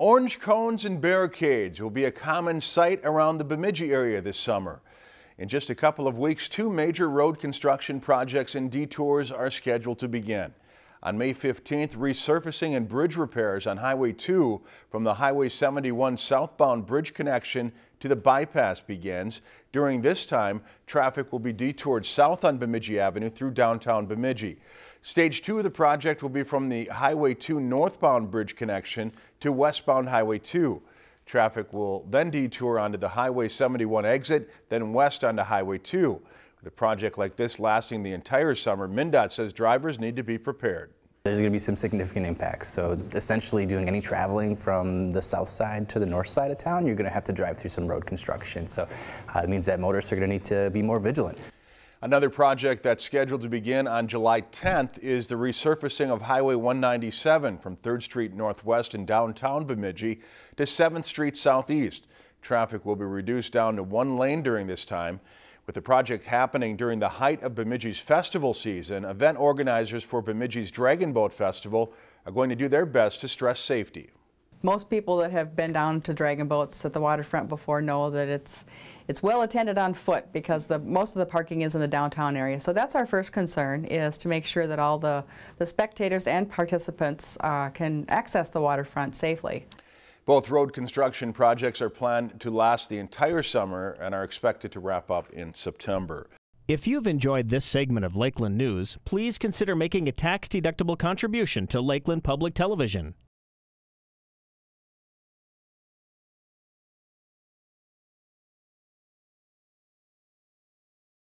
Orange cones and barricades will be a common sight around the Bemidji area this summer. In just a couple of weeks, two major road construction projects and detours are scheduled to begin. On May 15th, resurfacing and bridge repairs on Highway 2 from the Highway 71 southbound bridge connection to the bypass begins. During this time, traffic will be detoured south on Bemidji Avenue through downtown Bemidji. Stage two of the project will be from the Highway 2 northbound bridge connection to westbound Highway 2. Traffic will then detour onto the Highway 71 exit, then west onto Highway 2. With a project like this lasting the entire summer, MnDOT says drivers need to be prepared. There's going to be some significant impacts. So essentially doing any traveling from the south side to the north side of town, you're going to have to drive through some road construction. So uh, it means that motorists are going to need to be more vigilant. Another project that's scheduled to begin on July 10th is the resurfacing of Highway 197 from 3rd Street Northwest in downtown Bemidji to 7th Street Southeast. Traffic will be reduced down to one lane during this time. With the project happening during the height of Bemidji's festival season, event organizers for Bemidji's Dragon Boat Festival are going to do their best to stress safety. Most people that have been down to dragon boats at the waterfront before know that it's it's well attended on foot because the most of the parking is in the downtown area. So that's our first concern is to make sure that all the, the spectators and participants uh, can access the waterfront safely. Both road construction projects are planned to last the entire summer and are expected to wrap up in September. If you've enjoyed this segment of Lakeland News, please consider making a tax-deductible contribution to Lakeland Public Television.